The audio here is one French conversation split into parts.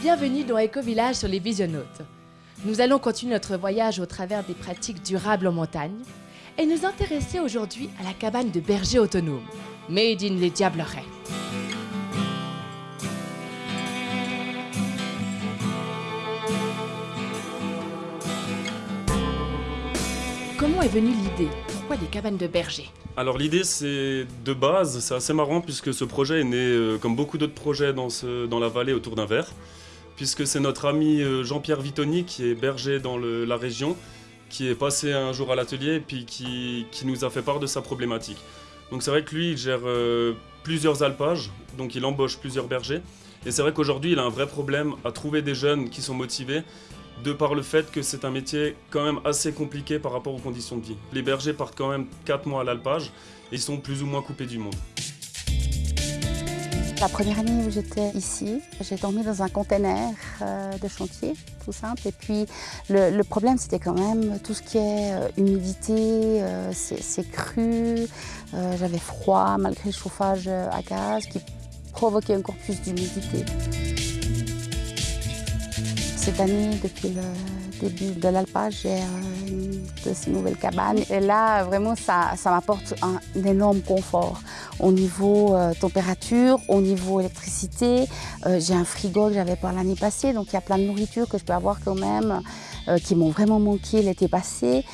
Bienvenue dans Eco Village sur les Visionnautes. Nous allons continuer notre voyage au travers des pratiques durables en montagne et nous intéresser aujourd'hui à la cabane de berger autonome, Made in les Diablerets. Comment est venue l'idée? Pourquoi des cabanes de berger Alors l'idée c'est de base, c'est assez marrant puisque ce projet est né euh, comme beaucoup d'autres projets dans, dans la vallée autour d'un verre, puisque c'est notre ami euh, Jean-Pierre Vitoni qui est berger dans la région, qui est passé un jour à l'atelier et puis qui, qui nous a fait part de sa problématique. Donc c'est vrai que lui il gère euh, plusieurs alpages, donc il embauche plusieurs bergers, et c'est vrai qu'aujourd'hui il a un vrai problème à trouver des jeunes qui sont motivés de par le fait que c'est un métier quand même assez compliqué par rapport aux conditions de vie. Les bergers partent quand même 4 mois à l'alpage et ils sont plus ou moins coupés du monde. La première année où j'étais ici, j'ai dormi dans un container euh, de chantier, tout simple. Et puis le, problème, c'était quand même tout ce qui est euh, humidité, euh, c'est cru, j'avais froid malgré le chauffage à gaz qui provoquait encore plus d'humidité. Cette année, depuis le début de l'alpage, j'ai une de ces nouvelles cabanes. Et là, vraiment, ça, m'apporte un, énorme confort au niveau euh, température, au niveau électricité. Euh, j'ai un frigo que j'avais pas l'année passée, donc il y a plein de nourriture que je peux avoir quand même, euh, qui m'ont vraiment manqué l'été passé.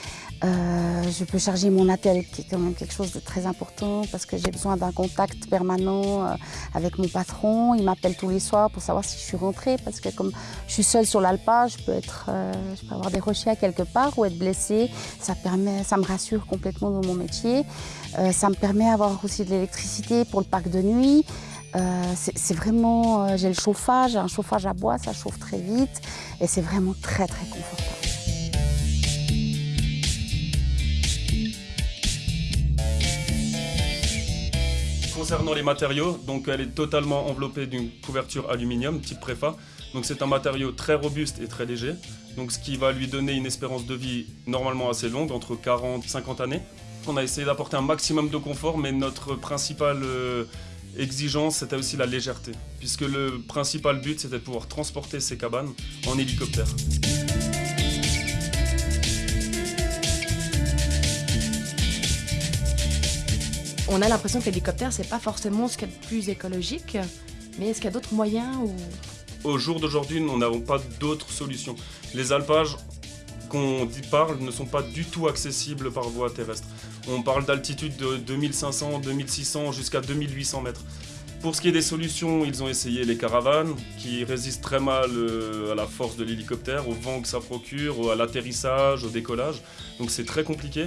Je peux charger mon attel, qui est quand même quelque chose de très important parce que j'ai besoin d'un contact permanent avec mon patron. Il m'appelle tous les soirs pour savoir si je suis rentrée parce que comme je suis seule sur l'alpage, je peux je peux avoir des rochers à quelque part ou être blessée. Ça me rassure complètement dans mon métier. Euh, ça me permet d'avoir aussi de l'électricité pour le parc de nuit. Euh, c'est vraiment, euh, j'ai le chauffage, un chauffage à bois, ça chauffe très vite et c'est vraiment très très confortable. Concernant les matériaux, donc elle est totalement enveloppée d'une couverture aluminium type préfa. Donc c'est un matériau très robuste et très léger. Donc ce qui va lui donner une espérance de vie normalement assez longue, entre 40 et 50 années. On a essayé d'apporter un maximum de confort, mais notre principale euh, exigence c'était aussi la légèreté. Puisque le principal but c'était de pouvoir transporter ces cabanes en hélicoptère. On a l'impression que l'hélicoptère, c'est pas forcément ce qu'il y a de plus écologique, mais est-ce qu'il y a d'autres moyens. Au jour d'aujourd'hui, nous n'avons pas d'autres solutions. Les alpages qu'on parle ne sont pas du tout accessibles par voie terrestre. On parle d'altitude de 2500, 2600 jusqu'à 2800 mètres. Pour ce qui est des solutions, ils ont essayé les caravanes qui résistent très mal euh, à la force de l'hélicoptère, au vent que ça procure, à l'atterrissage, au décollage. Donc c'est très compliqué.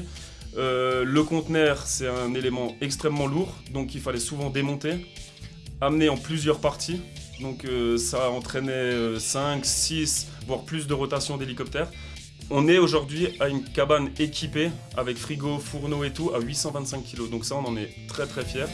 Euh, le conteneur, c'est un élément extrêmement lourd, donc il fallait souvent démonter, amener en plusieurs parties. Donc euh, ça entraînait 5, 6, voire plus de rotation d'hélicoptère. On est aujourd'hui à une cabane équipée avec frigo, fourneau et tout à 825 kg. Donc ça, on en est très très fiers.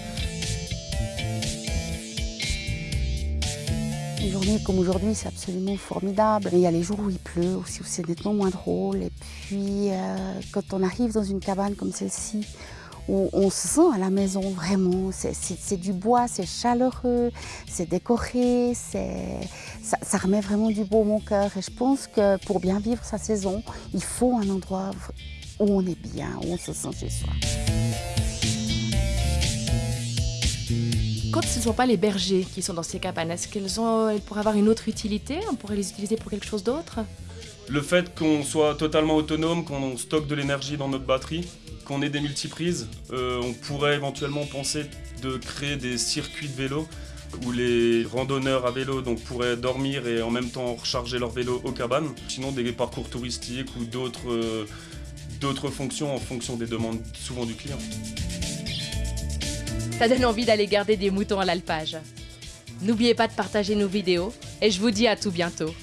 Une journée comme aujourd'hui, c'est absolument formidable. Il y a les jours où il pleut, aussi où c'est nettement moins drôle. Et puis, euh, quand on arrive dans une cabane comme celle-ci, où on se sent à la maison vraiment, c'est- du bois, c'est chaleureux, c'est décoré, c'est- ça, ça remet vraiment du beau au mon cœur. Et je pense que pour bien vivre sa saison, il faut un endroit où on est bien, où on se sent chez soi. Quand ce ne sont pas les bergers qui sont dans ces cabanes, est-ce qu'elles ont, elles pourraient avoir une autre utilité? On pourrait les utiliser pour quelque chose d'autre? Le fait qu'on soit totalement autonome, qu'on stocke de l'énergie dans notre batterie, qu'on ait des multiprises, euh, on pourrait éventuellement penser de créer des circuits de vélo où les randonneurs à vélo donc, pourraient dormir et en même temps recharger leur vélo aux cabanes. Sinon des parcours touristiques ou d'autres euh, d'autres fonctions en fonction des demandes souvent du client. Ça donne envie d'aller garder des moutons à l'alpage. N'oubliez pas de partager nos vidéos et je vous dis à tout bientôt.